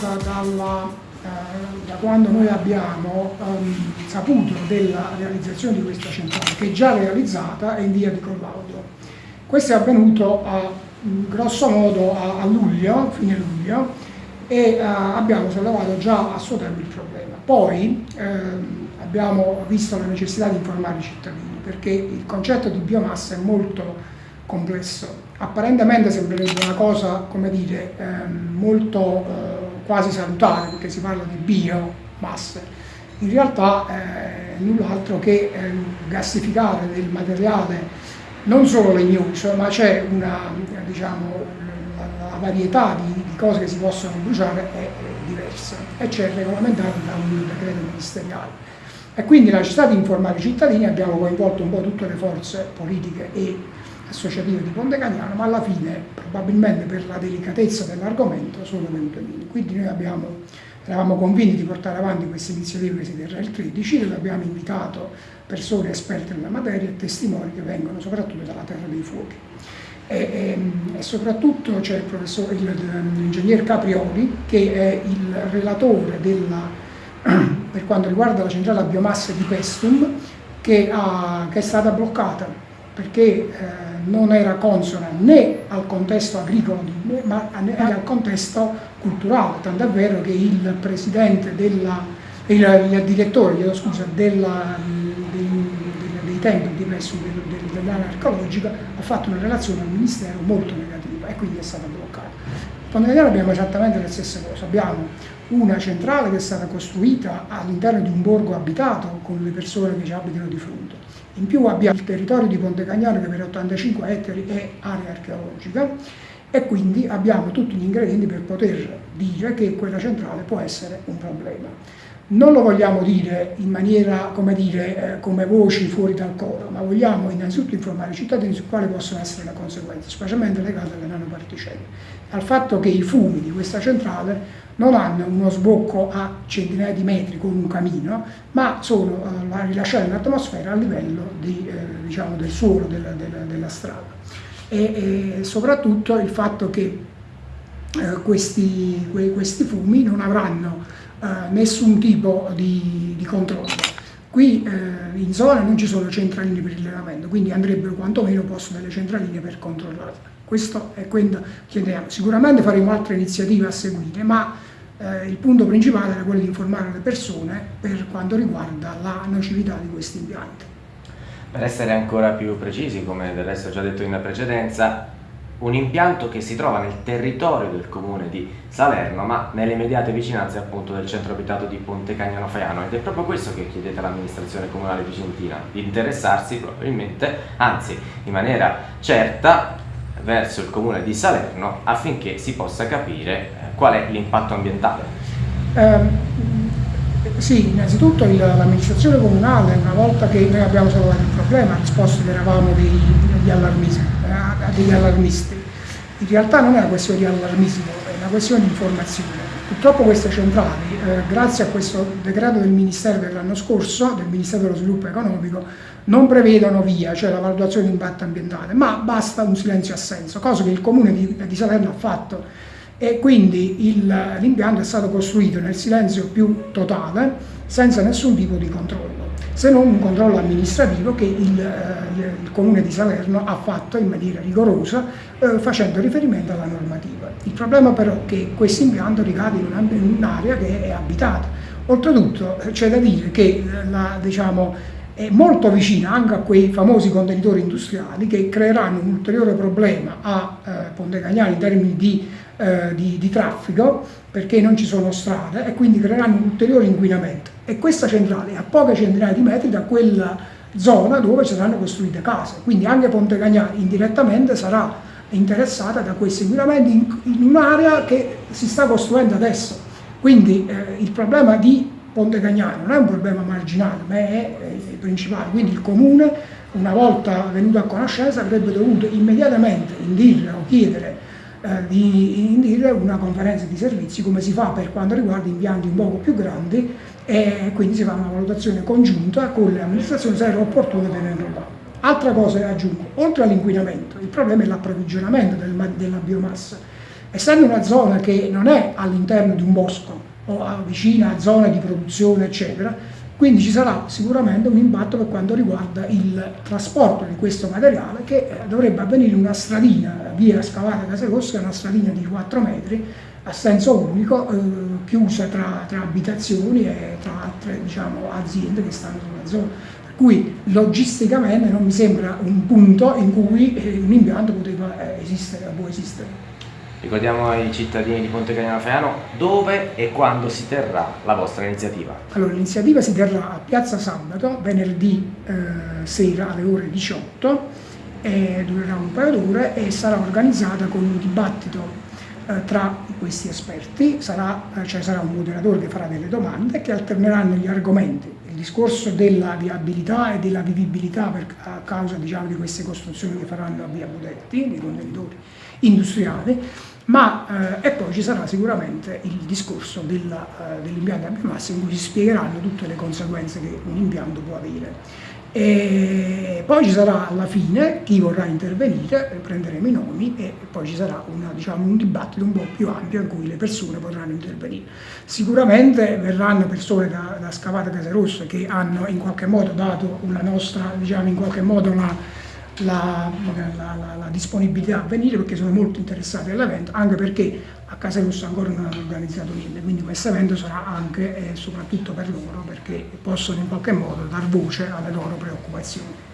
data dalla, eh, da quando noi abbiamo um, saputo della realizzazione di questa centrale, che è già realizzata e in via di collaudo. Questo è avvenuto a, grosso modo a, a luglio, fine luglio, e uh, abbiamo sollevato già a suo tempo il problema. Poi ehm, abbiamo visto la necessità di informare i cittadini, perché il concetto di biomassa è molto complesso. Apparentemente sembrerebbe una cosa, come dire, ehm, molto eh, quasi salutare, perché si parla di biomasse. In realtà eh, null'altro che eh, gassificare del materiale non solo legnoso, ma c'è una, diciamo, la, la varietà di, di, cose che si possono bruciare è, è diversa e c'è regolamentato da un decreto ministeriale. E quindi la necessità di informare i cittadini abbiamo coinvolto un po' tutte le forze politiche e associative di Ponte Cagnano, ma alla fine, probabilmente per la delicatezza dell'argomento, sono venute meno. Quindi noi abbiamo, eravamo convinti di portare avanti questa iniziativa che si terrà il 13, dove abbiamo invitato persone esperte nella materia e testimoni che vengono soprattutto dalla Terra dei Fuochi. E, e, e soprattutto c'è l'ingegner Caprioli, che è il relatore della, per quanto riguarda la centrale a biomasse di Pestum, che, ha, che è stata bloccata perché eh, non era consona né al contesto agricolo ma né al contesto culturale, tant'è vero che il presidente della, il, il direttore scusa, della, dei, dei, templi di Messu dell'area archeologica ha fatto una relazione al ministero molto negativa e quindi è stata bloccata. Con Italiano abbiamo esattamente le stesse cose, abbiamo una centrale che è stata costruita all'interno di un borgo abitato con le persone che ci abitano di fronte in più abbiamo il territorio di Ponte Cagnano che per 85 ettari è area archeologica e quindi abbiamo tutti gli ingredienti per poter dire che quella centrale può essere un problema. Non lo vogliamo dire in maniera, come dire, eh, come voci fuori dal coro, ma vogliamo innanzitutto informare i cittadini su quali possono essere le conseguenze, specialmente legate alle nanoparticelle, al fatto che i fumi di questa centrale non hanno uno sbocco a centinaia di metri con un camino, ma sono eh, rilasciati in atmosfera a livello di, eh, diciamo, del suolo della, della, della strada. E, e, soprattutto il fatto che eh, questi, que, questi, fumi non avranno nessun tipo di, di controllo. Qui eh, in zona non ci sono centraline per il rilevamento, quindi andrebbero quantomeno posto delle centraline per controllarle. Questo è quello che chiediamo. Sicuramente faremo altre iniziative a seguire, ma eh, il punto principale era quello di informare le persone per quanto riguarda la nocività di questi impianti. Per essere ancora più precisi, come del resto già detto in precedenza, un impianto che si trova nel territorio del comune di Salerno, ma nelle immediate vicinanze appunto del centro abitato di Ponte Cagnano Faiano ed è proprio questo che chiedete all'amministrazione comunale vicentina, di interessarsi probabilmente, anzi in maniera certa, verso il comune di Salerno affinché si possa capire eh, qual è l'impatto ambientale. Eh, sì, innanzitutto l'amministrazione comunale, una volta che noi abbiamo sollevato il problema, ha risposto che eravamo degli, allarmisti, degli allarmisti. In realtà non è una questione di allarmismo, è una questione di informazione. Purtroppo queste centrali, eh, grazie a questo decreto del Ministero dell'anno scorso, del Ministero dello Sviluppo Economico, non prevedono via, cioè la valutazione di impatto ambientale, ma basta un silenzio assenso, cosa che il Comune di, di Salerno ha fatto e quindi l'impianto è stato costruito nel silenzio più totale, senza nessun tipo di controllo, se non un controllo amministrativo che il, eh, il Comune di Salerno ha fatto in maniera rigorosa eh, facendo riferimento alla normativa. Il problema però è che questo impianto ricade in un'area che è abitata. Oltretutto c'è da dire che la, diciamo, è molto vicina anche a quei famosi contenitori industriali che creeranno un ulteriore problema a eh, Ponte Cagnani in termini di, eh, di, di, traffico perché non ci sono strade e quindi creeranno un ulteriore inquinamento e questa centrale è a poche centinaia di metri da quella zona dove saranno costruite case quindi anche Ponte Cagnani indirettamente sarà interessata da questi inquinamenti in, in un'area che si sta costruendo adesso quindi eh, il problema di Ponte Cagnano non è un problema marginale, ma è, è principale. Quindi il Comune, una volta venuto a conoscenza, avrebbe dovuto immediatamente indire o chiedere eh, di indire una conferenza di servizi come si fa per quanto riguarda impianti un poco più grandi e quindi si fa una valutazione congiunta con le amministrazioni se era opportuno tenerlo là. Altra cosa che aggiungo, oltre all'inquinamento, il problema è l'approvvigionamento del, della biomassa essendo una zona che non è all'interno di un bosco o vicina a zone di produzione eccetera, quindi ci sarà sicuramente un impatto per quanto riguarda il trasporto di questo materiale che eh, dovrebbe avvenire una stradina, via scavata Casa Rossa, una stradina di 4 metri a senso unico, eh, chiusa tra, tra, abitazioni e tra altre diciamo, aziende che stanno sulla zona. Per cui logisticamente non mi sembra un punto in cui eh, un impianto poteva eh, esistere, può esistere. Ricordiamo ai cittadini di Ponte Cagnano Faiano dove e quando si terrà la vostra iniziativa. Allora, l'iniziativa si terrà a Piazza Sabato venerdì eh, sera alle ore 18, e durerà un paio d'ore e sarà organizzata con un dibattito eh, tra questi esperti, sarà, eh, cioè sarà un moderatore che farà delle domande che alterneranno gli argomenti, il discorso della viabilità e della vivibilità per, a causa diciamo, di queste costruzioni che faranno a via Budetti, nei contenitori industriali, ma eh, e poi ci sarà sicuramente il discorso eh, dell'impianto a biomassa in cui si spiegheranno tutte le conseguenze che un impianto può avere. E poi ci sarà alla fine chi vorrà intervenire, prenderemo i nomi e poi ci sarà una, diciamo, un dibattito un po' più ampio in cui le persone potranno intervenire. Sicuramente verranno persone da, da Scavata Casarossa che hanno in qualche modo dato una nostra, diciamo in qualche modo una, la, la, la, la, disponibilità a venire perché sono molto interessati all'evento, anche perché a Casa Rossa ancora non hanno organizzato niente, quindi questo evento sarà anche e soprattutto per loro perché possono in qualche modo dar voce alle loro preoccupazioni.